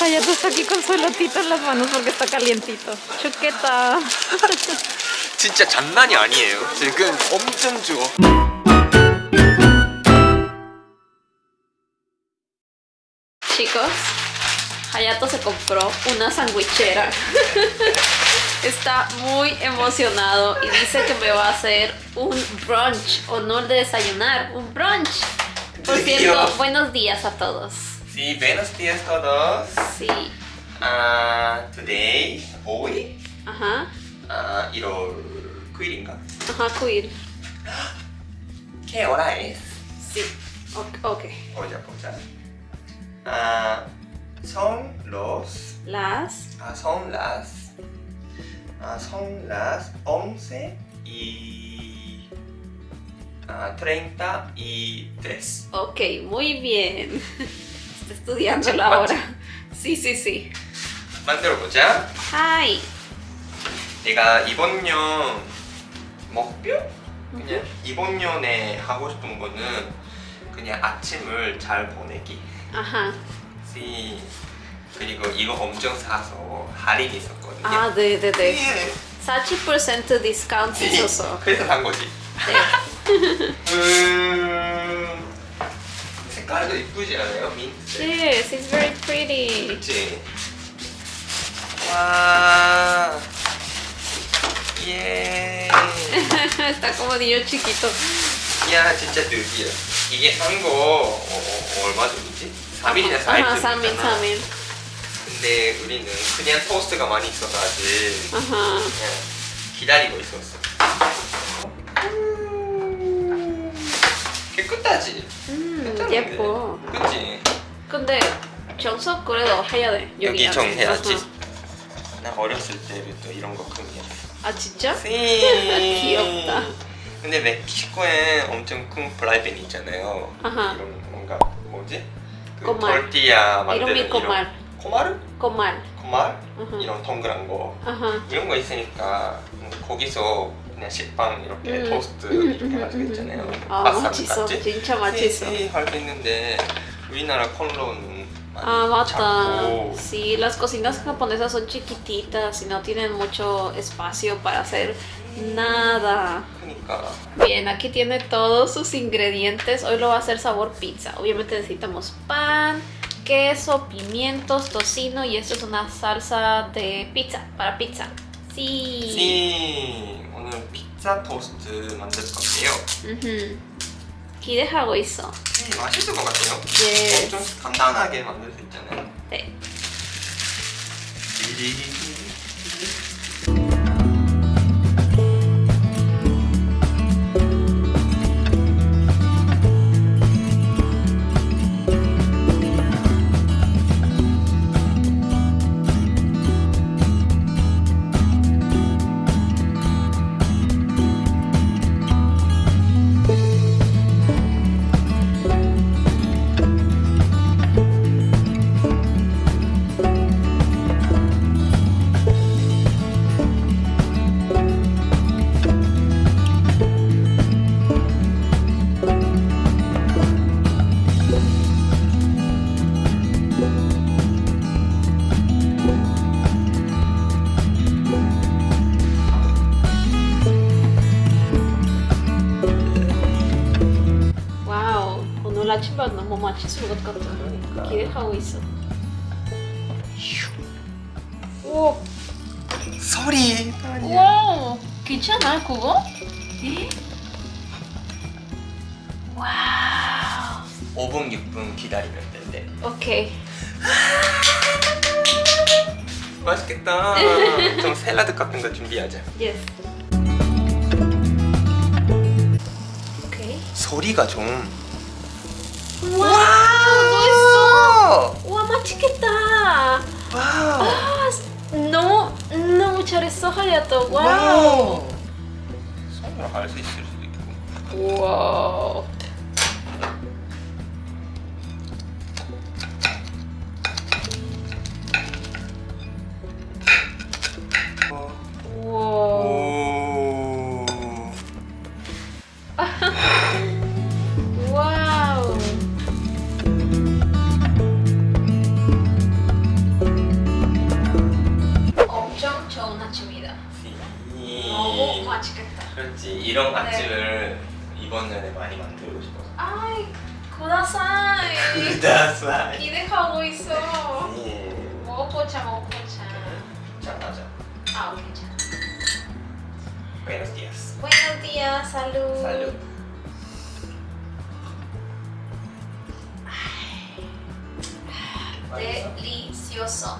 Hayato está aquí con su elotito en las manos porque está calientito. Chuqueta. 진짜 장난이 아니에요. 지금 엄청 추워. Chicos, Hayato se compró una sandwichera. Está muy emocionado y dice que me va a hacer un brunch o no de desayunar, un brunch. Por cierto, Dios. buenos días a todos. Sí, buenos días todos. Sí. Uh, today, hoy. Ajá. Ah, uh, 이럴 quiringa. Ajá, quir. ¿Qué hora es? Sí. Ok. Oye, oye. Oh, pues, ah, son los... Las... Ah, son las... Ah, son las 11 y... Ah, 33. Ok, muy bien. Está estudiando la hora. Sí, sí, sí. 만들어 보자. Hi. 내가 이번 년 목표? 그냥 이번 년에 하고 싶은 거는 그냥 아침을 잘 보내기. Ajá. 씨. 그리고 이거 엄청 사서 할인 있었거든요. Ah, de, de, de. 예. 40% discount 있어서. 그래서 산 거지. 네. 음... 색깔도 이쁘지 않아요? 민트. Yes, it's very pretty. 그치? 와. 예. Está como niño chiquito. 야 진짜 드디어 이게 산거 어, 어, 얼마 전이지? 3일이나 4일 Ajá, Samin, 전이잖아 Samin. 근데 우리는 그냥 토스트가 많이 있어서 아직 Ajá. 그냥 기다리고 있었어 깨끗하지? 음? 예뻐. 그치? 근데 청소 그래도 해야 돼. 여기 안에. 정해야지 아하. 나 어렸을 때부터 이런 거 흥미했어 아 진짜? 귀엽다. 근데 멕시코에 엄청 큰 프라이팬 있잖아요 아하. 이런 뭔가 뭐지? 그 꼬말. tortilla 만드는 이름이 꼬말. Comal. 코말? 아하. 이런 동그란 거 Ajá. 이런 거 있으니까 음, 거기서 그냥 식빵 이렇게 음. 토스트 음, 이렇게 음, 가지고 음, 있잖아요 음. 아, 바삭 맛있어. 같지? 진짜 맛있어. 할수 있는데 우리나라 콘로는 많이 Ah, bata. 작고 Sí, las cocinas japonesas son chiquititas y no tienen mucho espacio para hacer nada. 그러니까 Bien, aquí tiene todos sus ingredientes. Hoy lo va a hacer sabor pizza. Obviamente necesitamos pan, queso, pimientos, tocino y esto es una salsa de pizza, para pizza. Sí. 씨 오늘 피자 토스트 만들 건데요. 기대하고 있어. 음, 맛있을 것 같아요 네. 엄청 간단하게 만들 수 있잖아요 네. 있어. 오, 소리 와, 괜찮아 그거? 에? wow. 5분 6분 기다리면 된대 오케이. 맛있겠다 좀 샐러드 같은 거 준비하자 yes. 오케이. 소리가 좀 와! 와, 맛있겠다. 와우 아, 너무 너무 잘했어 하야토. 와우. 와우 손으로 할수 있을 수도 있고. 우와. buenos días. Salud. Salud. Delicioso.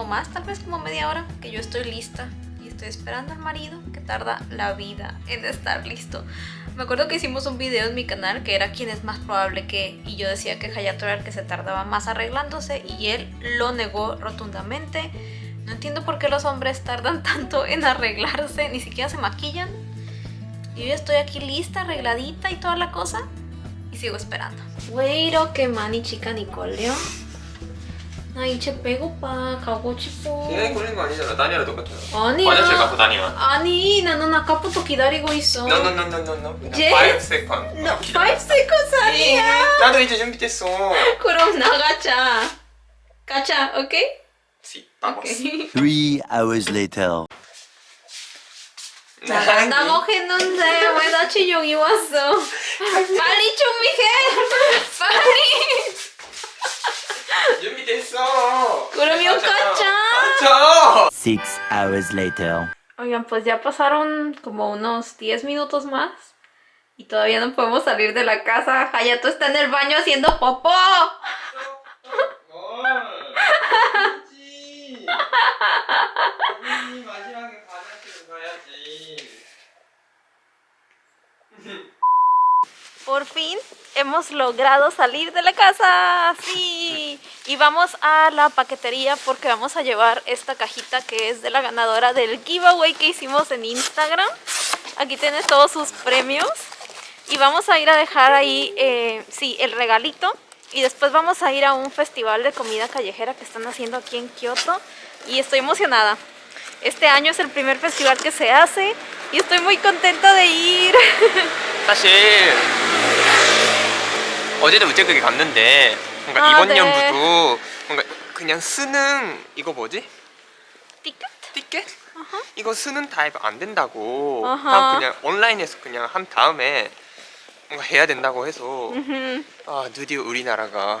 o más, tal vez como media hora, que yo estoy lista y estoy esperando al marido que tarda la vida en estar listo. Me acuerdo que hicimos un video en mi canal que era quién es más probable que... Y yo decía que Hayato era el que se tardaba más arreglándose y él lo negó rotundamente. No entiendo por qué los hombres tardan tanto en arreglarse, ni siquiera se maquillan. Y yo estoy aquí lista, arregladita y toda la cosa. Y sigo esperando. Güero, que mani chica Nicoleo. 나 이제 배고파. 가고 싶어. 시간이 걸린 거 아니잖아. 다니랑 똑같잖아 아니야. 화장실 가고 다니와 아니 나는 아까부터 기다리고 있어. No no no no no no. 그냥 제- 5 second. No, 5 seconds 아니야. 나도 이제 준비됐어. 그럼 나가자. 가자 오케이? Vamos. Three hours later. 나간다고 했는데 왜나 진영이 왔어? 빨리 준비해. 빨리 준비됐어 그러면 가자. 가자 Six hours later. Oigan, pues ya pasaron como unos 10 minutos más y todavía no podemos salir de la casa. Hayato está en el baño haciendo popó. 아니지 우리 마지막에 화장실 가야지 Por fin hemos logrado salir de la casa. Sí. Y vamos a la paquetería porque vamos a llevar esta cajita que es de la ganadora del giveaway que hicimos en Instagram. Aquí tienes todos sus premios. Y vamos a ir a dejar ahí, eh, sí, el regalito. Y después vamos a ir a un festival de comida callejera que están haciendo aquí en Kioto. Y estoy emocionada. Este año es el primer festival que se hace y estoy muy contenta de ir. 사실 어제도 우체국에 갔는데 뭔가 아, 이번 네. 년부터 뭔가 그냥 쓰는 이거 뭐지? 티켓? 티켓? 이거 쓰는 타입 안 된다고 어허. 다 그냥 온라인에서 그냥 한 다음에 뭔가 해야 된다고 해서 음, 아 드디어 우리나라가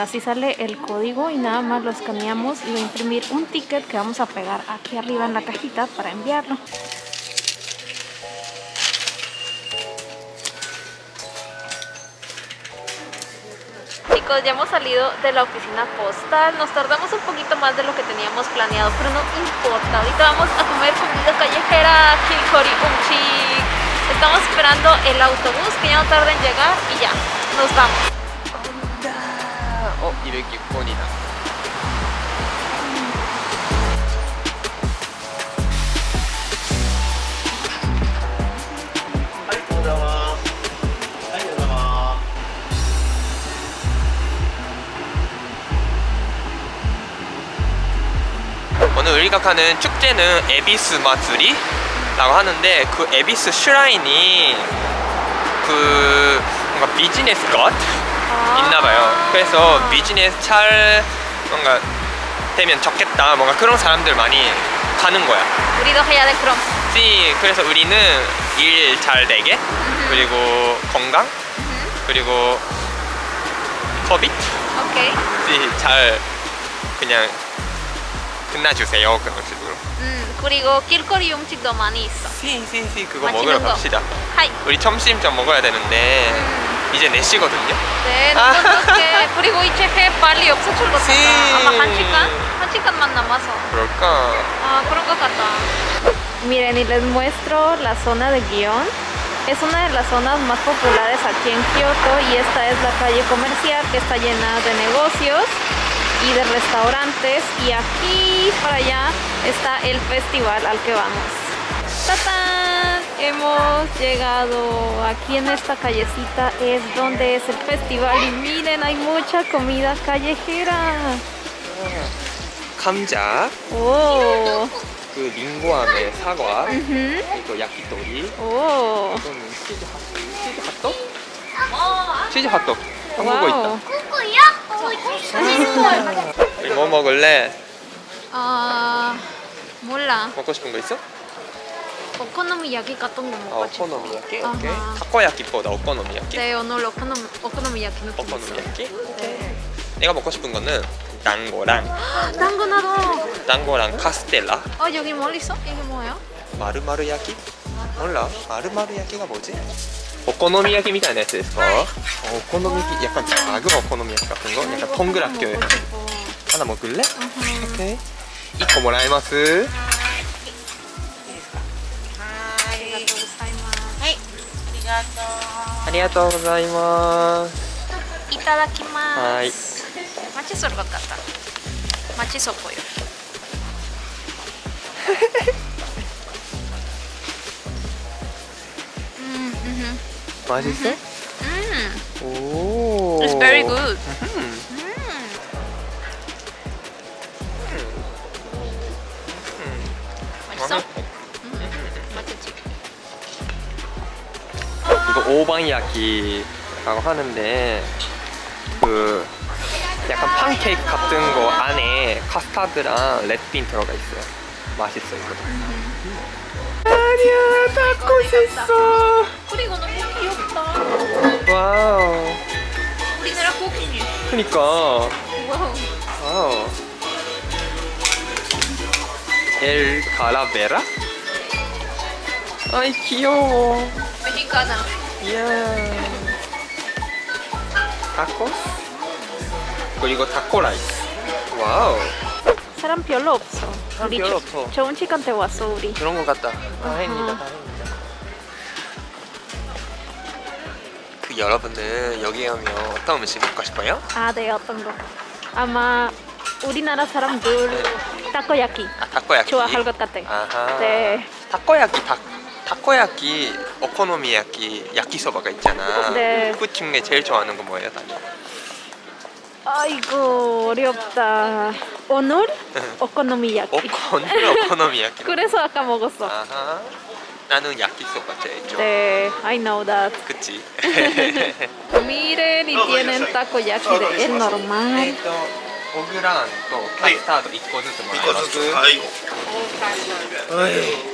Así sale el código y nada más lo escaneamos y va a imprimir un ticket que vamos a pegar aquí arriba en la cajita para enviarlo. Chicos, ya hemos salido de la oficina postal. Nos tardamos un poquito más de lo que teníamos planeado, pero no importa. Ahorita vamos a comer comida callejera, Kilkori. Estamos esperando el autobús que ya no tarda en llegar y ya, nos vamos. 어 206번이다 오늘 우리가 가는 축제는 에비스 마츠리라고 하는데 그 에비스 슈라인이 그 뭔가 비즈니스 것 그래서 비즈니스 잘 뭔가 되면 좋겠다. 뭔가 그런 사람들 많이 가는 거야. 우리도 해야 돼 그럼. 지 그래서 우리는 일 잘 되게 그리고 건강 그리고 코비드 오케이. 잘 그냥 끝나주세요 그런 식으로. 음 그리고 길거리 음식도 많이 있어. 시시시 그거 먹으러 거. 갑시다. 하이. 우리 점심 좀 먹어야 되는데 음. 이제 4시거든요. 네, 너무 좋게. 그리고 이제 해 빨리 없어질 것 같다. sí. 아마 한 시간? 한 시간만 남아서. 그럴까? Ah, 그런 것 같다. Miren, y les muestro la zona de Gion. Es una de las zonas más populares aquí en Kioto y esta es la calle comercial que está llena de negocios y de restaurantes y aquí para allá está el festival al que vamos. ¡Tatán! Hemos llegado aquí en esta callecita es donde es el festival y miren hay mucha comida callejera. 감자, ¡Oh! 그 링고함에 사과, ujú. 이거 야키토리, 오. 이거는 치즈 핫, 치즈 핫도그? 치즈 핫도그. 한국어. 있다. 우리 뭐 먹을래? 아 몰라. 먹고 싶은 거 있어? 오코노미야키 같은 거 아, 먹고 싶어. 오코노미야끼? 아하. 오케이. 타코야끼보다 오코노미야끼? 네 오늘 오코노 오코노미야키 느낌 있어. 오코노미야끼? 네. 내가 먹고 싶은 거는 당고랑 당근 나도. 당고랑 카스텔라 어 여기 뭘 있어? 이게 뭐야? 마르마르 야끼? 몰라 마르마르 야끼가 뭐지? 오코노미야끼 みたいなやつですか? 어, 오코노미야끼 약간 작은 오코노미야끼 같은 거? 약간 동그랗게 먹고 싶어. 하나 먹을래? 아하. 오케이 1個もらえます がとう。ありがとうございます。いただきます。はい。ソそば買った。チソコよ。マジでうんおお It's very good、 오반야끼라고 하는데 그 약간 팬케이크 같은 거 안에 카스타드랑 레드빈 들어가 있어요. 맛있어 이거. 아니야, 닦고 있어. 그리고 너무 귀엽다. wow. 우리나라 고기. 그니까 wow. wow. El calavera? 아이 귀여워. Mexicana. 이야. 타코? 그리고 타코 라이스. wow. 사람 별로 없어. 사람 우리 별로 조- 없어. 좋은 시간대 왔어 우리. 그런 것 같다. 다행이다, 어허. 다행이다. 그 여러분들 여기 오면 어떤 음식 먹고 싶어요? 아, 네 어떤 거? 아마 우리나라 사람들 타코야키 아, 타코야키. 좋아할 것 같아. 아하. 네. 타코야키 타 타코야키, 오코노미야키, 야키소바가 있잖아. 네. 그 중에 제일 좋아하는 건 뭐예요, 다니? 아이고 어렵다. 오늘 오코노미야키. 오코노 오코노미야키. 그래서 아까 먹었어. 아하. 나는 야키소바 제일 좋아. 네, I know that. 그치? Miren y tienen takoyaki de el normal. えっと、オグランとカスタード1個ずつもらえます。はい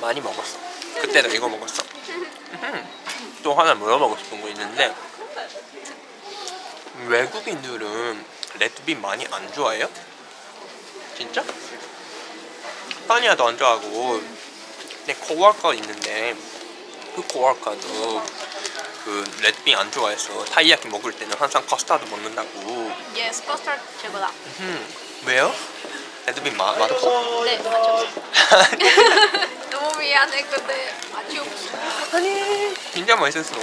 많이 먹었어. 그때도 이거 먹었어. 음. 또 하나 물어보고 싶은 거 있는데 외국인들은 red bean 많이 안 좋아해요? 진짜? España도 안 좋아하고 내 코워커 있는데 그 코워커도 그 red bean 안 좋아해서 たい焼き 먹을 때는 항상 커스터드 먹는다고 Yes, custard 최고다. 음, 왜요? 레드빈 마, 맛없어? 네, 맞죠. 너무 미안해, 근데 맛이 없어. 아니 진짜 맛있었어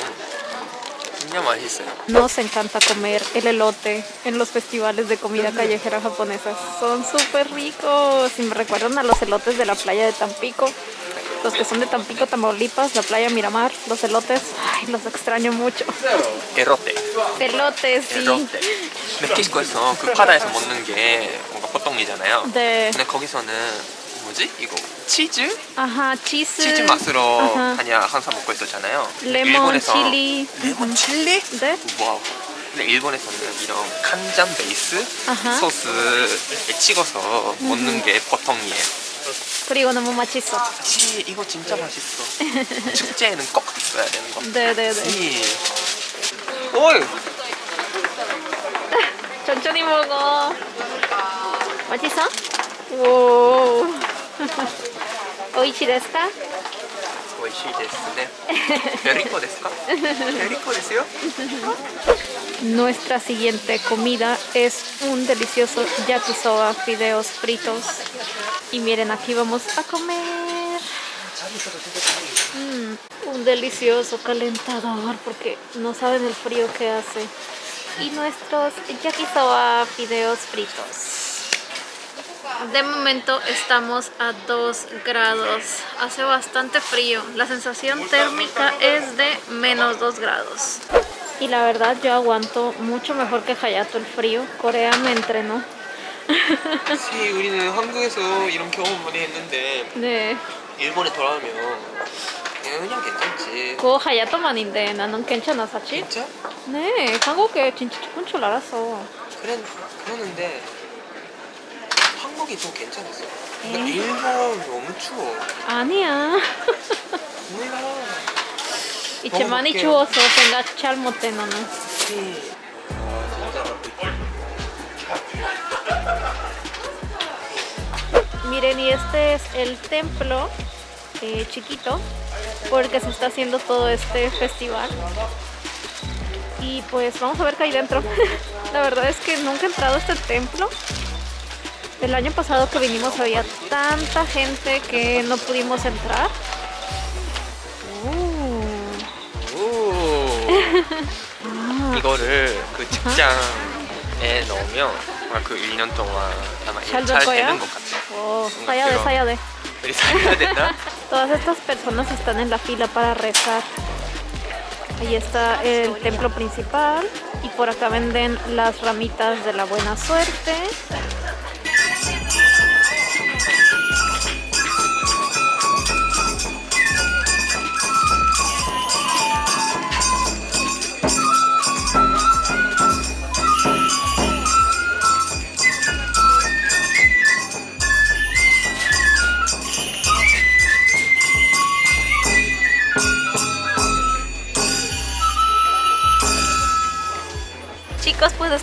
진짜 맛있어요. Nos encanta comer el elote en los festivales de comida callejera japonesa. Son súper ricos y me recuerdan a los elotes de la playa de Tampico. Los que son de Tampico, Tamaulipas, la playa Miramar, los elotes, ay, los extraño mucho. 에로테. Elotes, sí. 에로테. 멕시코에서 그 바다에서 먹는 게 뭔가 보통이잖아요. 네. 근데 거기서는 뭐지? 이거 치즈? Ajá, cheese. 치즈 맛으로 Ajá. 그냥 항상 먹고 있었잖아요. 레몬, 칠리. 레몬 칠리? 네. wow. 근데 일본에서는 이런 간장 베이스 아하. 소스에 찍어서 먹는 게 보통이에요. 그리고 너무 맛있어. 치 이거 진짜 맛있어. 축제에는 꼭 있어야 되는 거. 네네네. 이. 어이. 천천히 먹어. 맛있어? 오. 美味しいですか美味しいですね rico Nuestra siguiente comida es un delicioso yakisoba, fideos fritos. Y miren, aquí vamos a comer. Mm, un delicioso calentador porque no saben el frío que hace. Y nuestros yakisoba, fideos fritos. De momento estamos a 2 grados. Hace bastante frío. La sensación térmica es de menos 2 grados. Y la verdad yo aguanto mucho mejor que Hayato el frío. Corea me entrenó. 시 우리는 한국에서 이런 경험 많이 했는데 네. 일본에 돌아오면 그냥 괜찮지. 그거 하야토만인데 나는 괜찮아 사실? 진짜? 네 한국에 진짜 좋은 줄 알았어 그래 그러는데 한국이 좀 괜찮았어. 근데 에이. 일본 너무 추워. 아니야 몰라. 이제 많이 먹어볼게요. 추워서 생각 잘 못해 너는 시. Miren, y este es el templo eh, chiquito por el que se está haciendo todo este festival. Y pues vamos a ver qué hay dentro. La verdad es que nunca he entrado a este templo. El año pasado que vinimos había tanta gente que no pudimos entrar. Uh. 오. 이거를 그 직장에 넣으면 아마 그 1년 동안 아마 잘 잘 될 거야? 되는 것 같아. Oh, sáyade, sáyade. 우리 살아야 되나? Todas estas personas están en la fila para rezar. Ahí está el templo principal y por acá venden las ramitas de la buena suerte.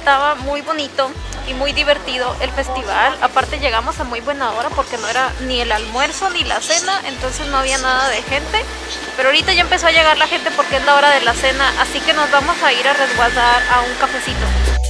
Estaba muy bonito y muy divertido el festival. Aparte llegamos a muy buena hora porque no era ni el almuerzo ni la cena, entonces no había nada de gente. Pero ahorita ya empezó a llegar la gente porque es la hora de la cena, así que nos vamos a ir a resguardar a un cafecito.